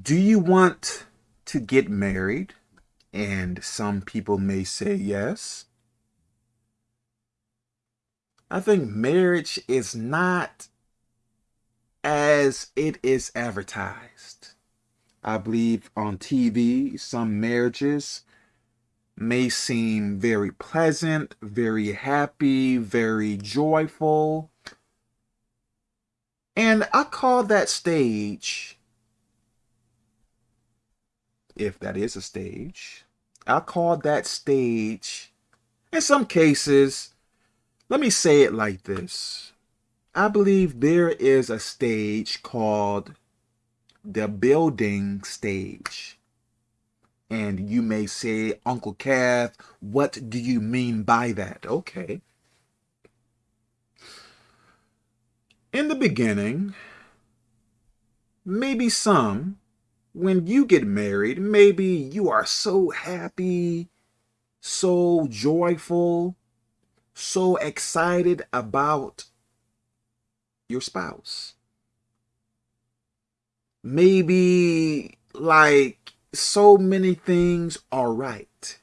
Do you want to get married? And some people may say yes. I think marriage is not as it is advertised. I believe on TV, some marriages may seem very pleasant, very happy, very joyful. And I call that stage if that is a stage. I call that stage, in some cases, let me say it like this. I believe there is a stage called the building stage. And you may say, Uncle Kev, what do you mean by that? Okay. In the beginning, maybe some when you get married, maybe you are so happy, so joyful, so excited about your spouse. Maybe like so many things are right.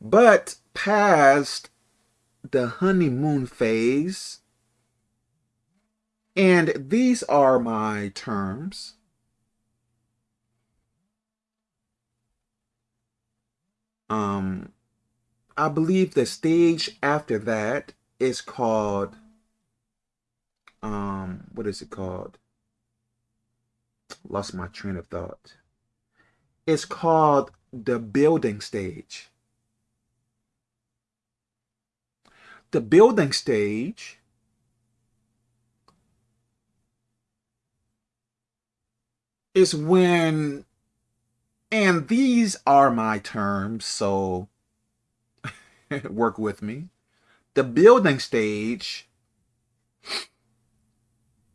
But past the honeymoon phase, and these are my terms, Um, I believe the stage after that is called, um, what is it called? Lost my train of thought. It's called the building stage. The building stage is when and these are my terms, so work with me. The building stage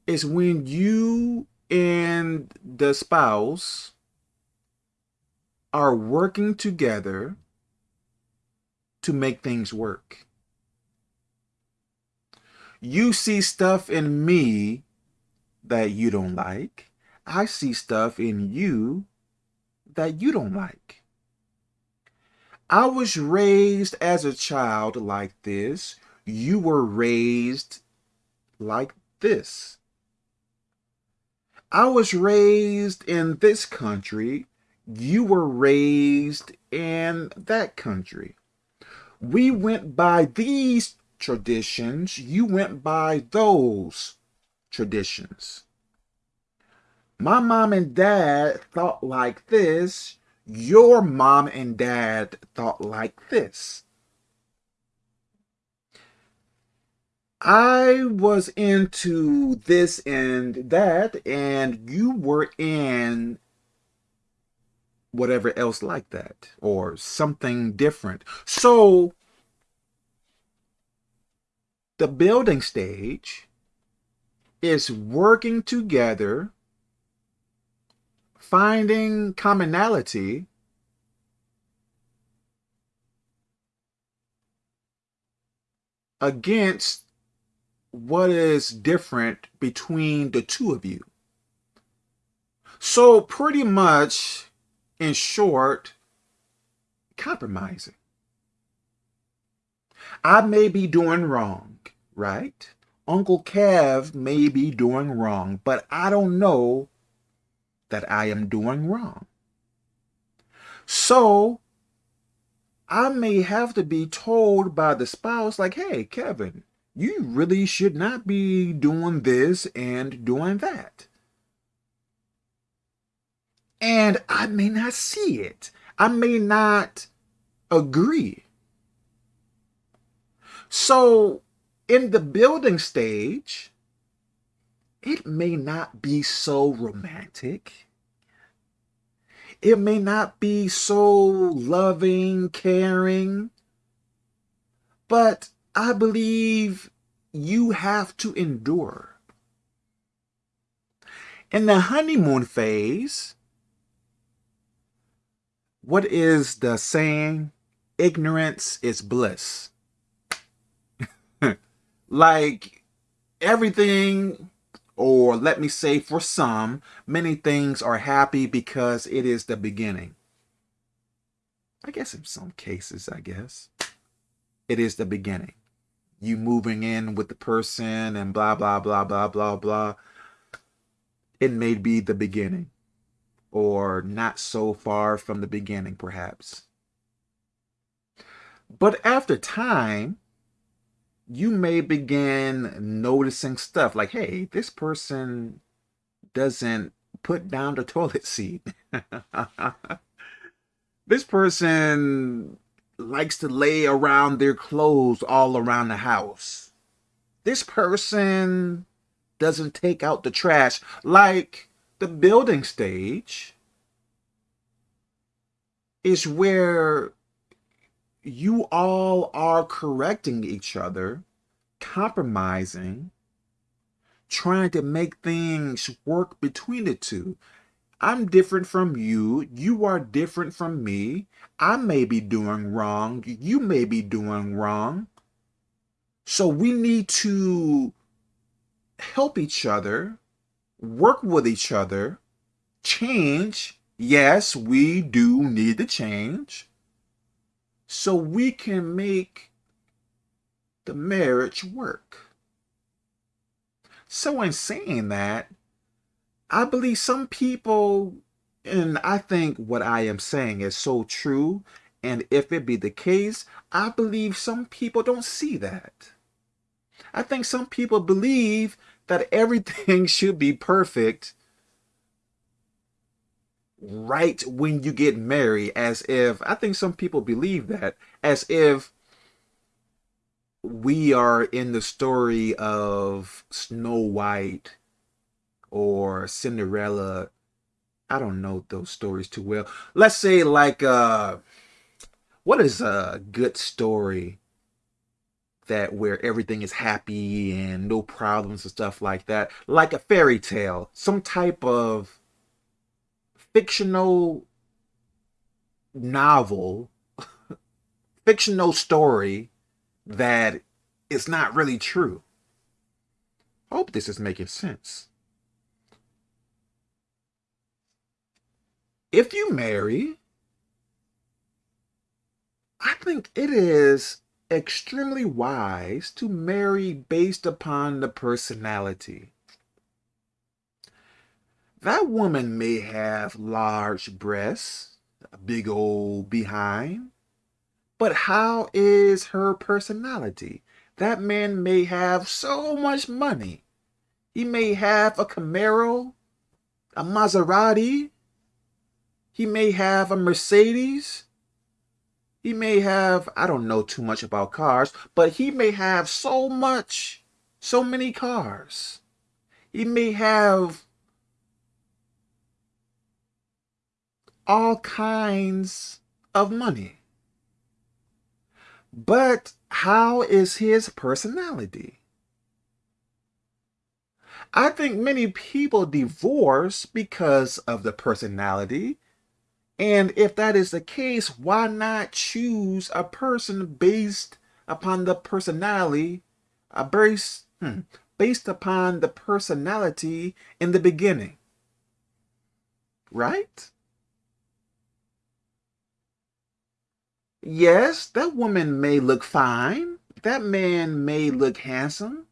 is when you and the spouse are working together to make things work. You see stuff in me that you don't like. I see stuff in you that you don't like. I was raised as a child like this. You were raised like this. I was raised in this country. You were raised in that country. We went by these traditions. You went by those traditions my mom and dad thought like this, your mom and dad thought like this. I was into this and that, and you were in whatever else like that, or something different. So, the building stage is working together finding commonality against what is different between the two of you. So pretty much, in short, compromising. I may be doing wrong, right? Uncle Kev may be doing wrong, but I don't know that I am doing wrong. So I may have to be told by the spouse like, hey, Kevin, you really should not be doing this and doing that. And I may not see it. I may not agree. So in the building stage, it may not be so romantic. It may not be so loving, caring, but I believe you have to endure. In the honeymoon phase, what is the saying? Ignorance is bliss. like everything Or let me say for some, many things are happy because it is the beginning. I guess in some cases, I guess. It is the beginning. You moving in with the person and blah, blah, blah, blah, blah, blah. It may be the beginning or not so far from the beginning, perhaps. But after time, you may begin noticing stuff like, hey, this person doesn't put down the toilet seat. this person likes to lay around their clothes all around the house. This person doesn't take out the trash like the building stage is where you all are correcting each other, compromising, trying to make things work between the two. I'm different from you. You are different from me. I may be doing wrong. You may be doing wrong. So we need to help each other, work with each other, change. Yes, we do need to change so we can make the marriage work. So in saying that, I believe some people, and I think what I am saying is so true, and if it be the case, I believe some people don't see that. I think some people believe that everything should be perfect right when you get married as if I think some people believe that as if we are in the story of Snow White or Cinderella. I don't know those stories too well. Let's say like uh what is a good story that where everything is happy and no problems and stuff like that? Like a fairy tale some type of fictional novel, fictional story that is not really true. Hope this is making sense. If you marry, I think it is extremely wise to marry based upon the personality. That woman may have large breasts, a big old behind, but how is her personality? That man may have so much money. He may have a Camaro, a Maserati. He may have a Mercedes. He may have, I don't know too much about cars, but he may have so much, so many cars. He may have all kinds of money. But how is his personality? I think many people divorce because of the personality. And if that is the case, why not choose a person based upon the personality, a based, hmm, based upon the personality in the beginning? Right? Yes, that woman may look fine. That man may look handsome.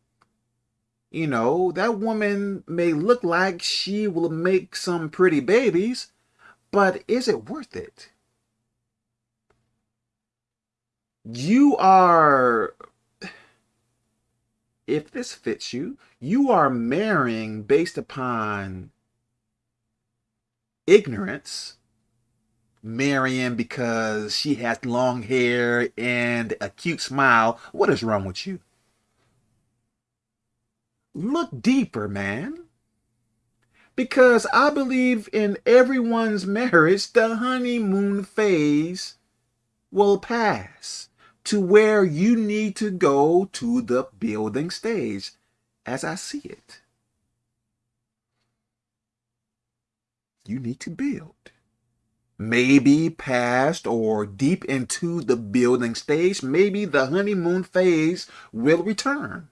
You know, that woman may look like she will make some pretty babies, but is it worth it? You are, if this fits you, you are marrying based upon ignorance Marion because she has long hair and a cute smile. What is wrong with you? Look deeper, man. Because I believe in everyone's marriage, the honeymoon phase will pass to where you need to go to the building stage as I see it. You need to build maybe past or deep into the building stage, maybe the honeymoon phase will return.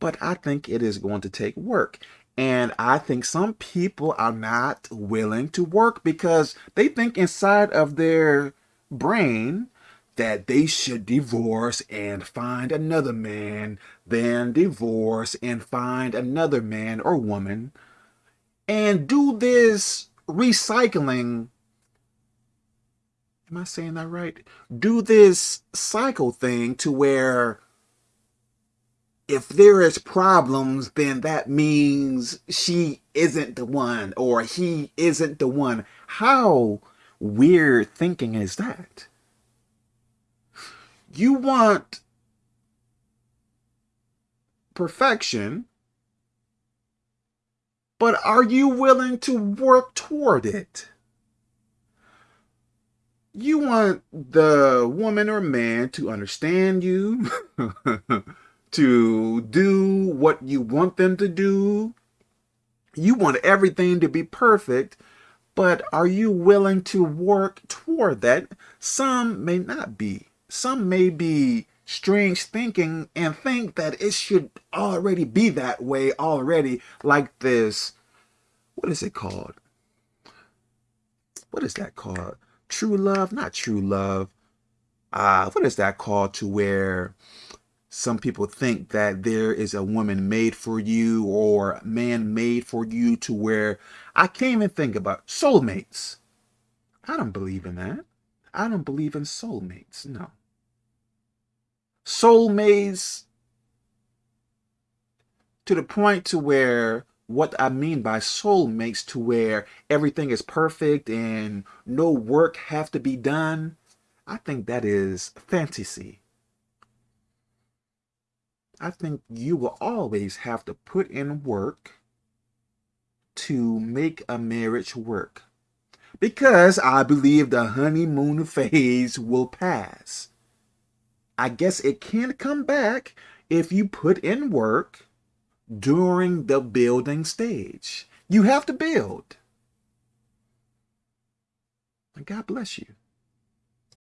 but I think it is going to take work. And I think some people are not willing to work because they think inside of their brain that they should divorce and find another man, then divorce and find another man or woman, and do this recycling. Am I saying that right? Do this cycle thing to where if there is problems, then that means she isn't the one or he isn't the one. How weird thinking is that? You want perfection, but are you willing to work toward it? You want the woman or man to understand you, to do what you want them to do. You want everything to be perfect, but are you willing to work toward that? Some may not be. Some may be strange thinking and think that it should already be that way already, like this. What is it called? What is that called? True love? Not true love. Uh, what is that called to where some people think that there is a woman made for you or man made for you to where I can't even think about soulmates. I don't believe in that. I don't believe in soulmates. No. Soulmates to the point to where what I mean by soul soulmates to where everything is perfect and no work have to be done. I think that is fantasy. I think you will always have to put in work to make a marriage work. Because I believe the honeymoon phase will pass. I guess it can come back if you put in work during the building stage. You have to build. And God bless you.